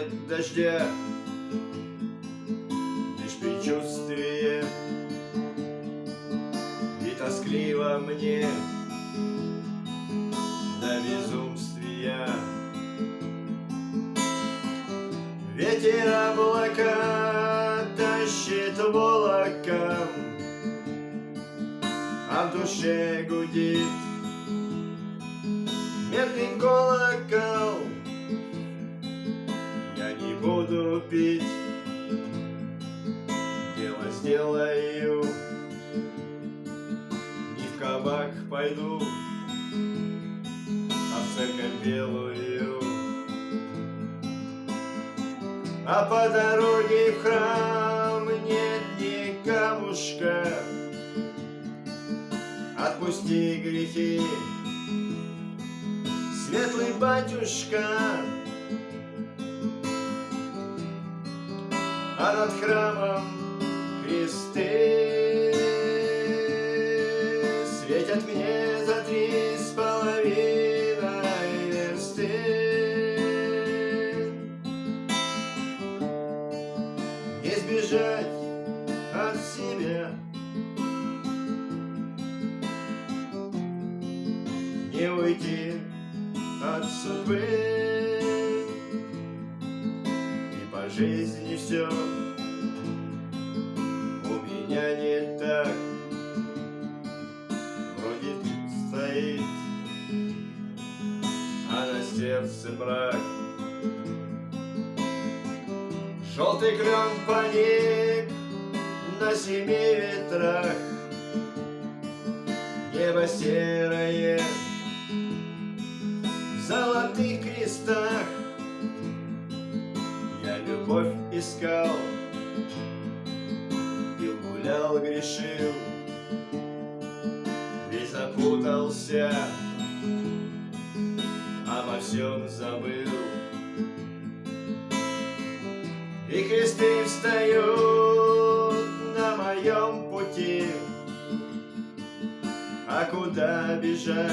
нет дождя Лишь предчувствие. И тоскливо мне До безумствия. Ветер облака тащит волоком А в душе гудит медный колокол буду пить. Дело сделаю. Не в кабак пойду А в церковь белую. А по дороге в храм Нет ни камушка. Отпусти грехи Светлый батюшка А над храмом кресты. Светят мне за три с половиной версты. Не сбежать от себя. Не уйти от судьбы жизни все у меня не так. Вроде стоит, а на сердце брак. Желтый клен паник на семи ветрах. Небо серое в золотых крестах любовь искал Пил, гулял, грешил Весь запутался Обо всем забыл И кресты встают на моем пути А куда бежать?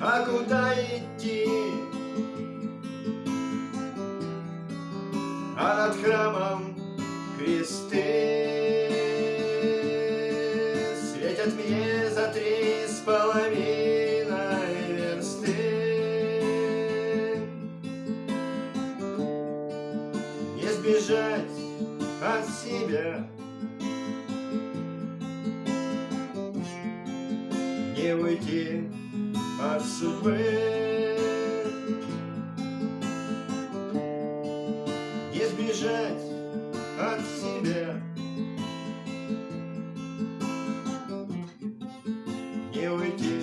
А куда идти? А над храмом кресты Светят мне за три с половиной версты. Не сбежать от себя. Не уйти от судьбы Не сбежать от себя. Не уйти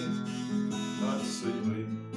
от судьбы